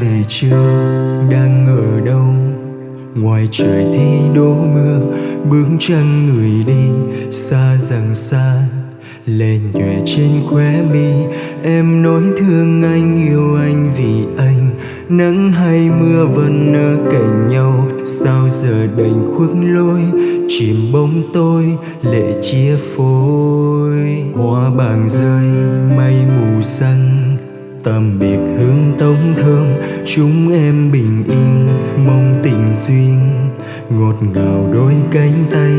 về chưa? Đang ở đâu? Ngoài trời thì đổ mưa, bước chân người đi xa dần xa. Lên nhòe trên khóe mi, em nói thương anh, yêu anh vì anh. Nắng hay mưa vẫn ở cạnh nhau, sao giờ đành khuất lối? Chìm bóng tôi, lệ chia phôi. Hoa bàng rơi, mây mù xanh tạm biệt hương tống thơm. Chúng em bình yên, mong tình duyên. Ngọt ngào đôi cánh tay,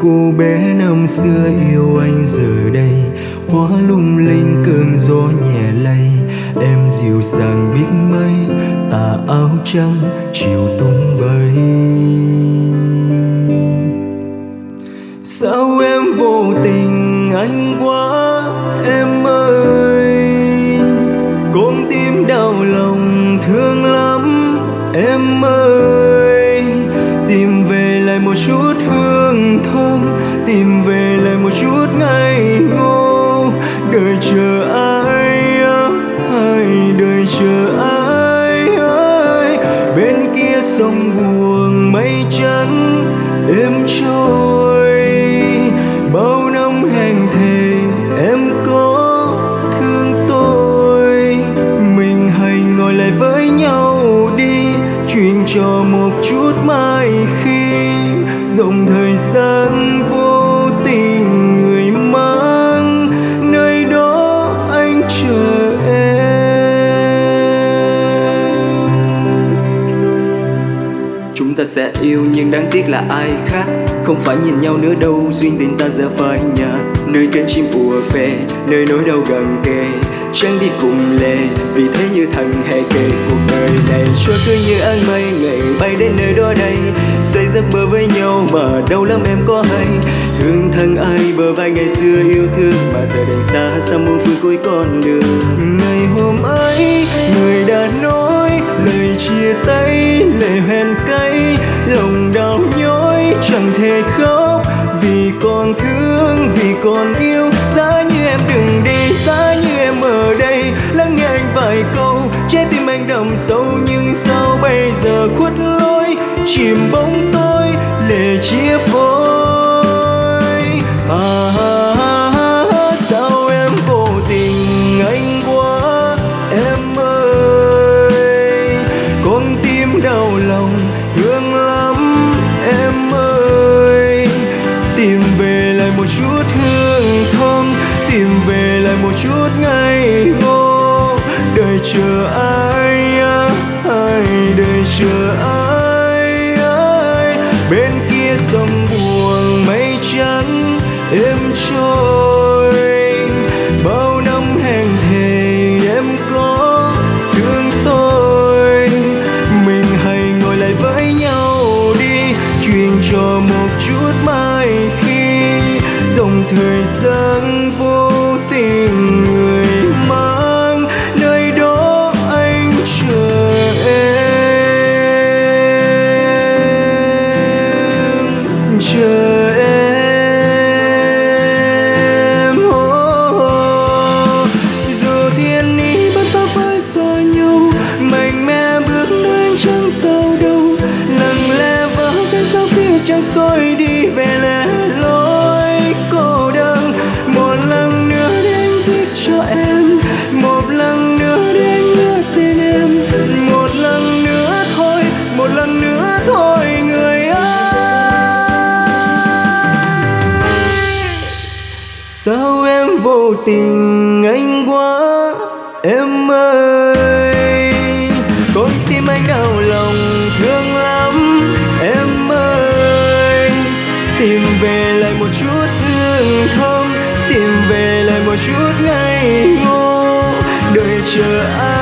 cô bé năm xưa yêu anh giờ đây. Hóa lung linh cơn gió nhẹ lay, em dịu dàng biết mấy tà áo trắng, chiều tung bay. Sao em vô tình anh quá ơi tìm về lại một chút hương thơm, tìm về lại một chút ngày ngô. Đời chờ ai ai đời chờ ai ơi. Bên kia sông buồn mây trắng êm trôi. Bao năm hẹn thề, em có thương tôi. Mình hãy ngồi lại với nhau truyền cho một chút mai khi dòng thời gian vô tình người mang. Nơi đó anh chờ em. Chúng ta sẽ yêu nhưng đáng tiếc là ai khác? Không phải nhìn nhau nữa đâu, Duyên tình ta giờ phai nhạt Nơi cánh chim ùa về, Nơi nỗi đau gần kề. Trăng đi cùng lề, Vì thế như thằng hề kề Cuộc đời này. Trôi cứ như áng mây, Ngày bay đến nơi đó đây. Xây giấc mơ với nhau Mà đâu lắm em có hay. Thương thân ai bờ vai ngày xưa yêu thương Mà giờ đành xa xa muôn phương cuối con đường. Ngày hôm ấy, người đã nói, lời chia tay lệ hoen cay. Lòng đau nhói, chẳng thể khóc còn thương vì còn yêu. Giá như em đừng đi giá như em ở đây. Lắng nghe anh vài câu trái tim anh đậm sâu. Nhưng sao bây giờ khuất lối chìm bóng tôi lệ chia phôi? À, à, chút ngày ngô. Đời chờ ai ai đời chờ ai ai. Bên kia sông buồn mây trắng, êm trôi. Về lẻ loi cô đơn. Một lần nữa đến viết cho em, một lần nữa đến nhớ tên em. Một lần nữa thôi, một lần nữa thôi, người ơi. Sao em vô tình anh quá, em ơi? Con tim anh đau tìm về lại một chút thương thơm, tìm về lại một chút ngây ngô, đợi chờ ai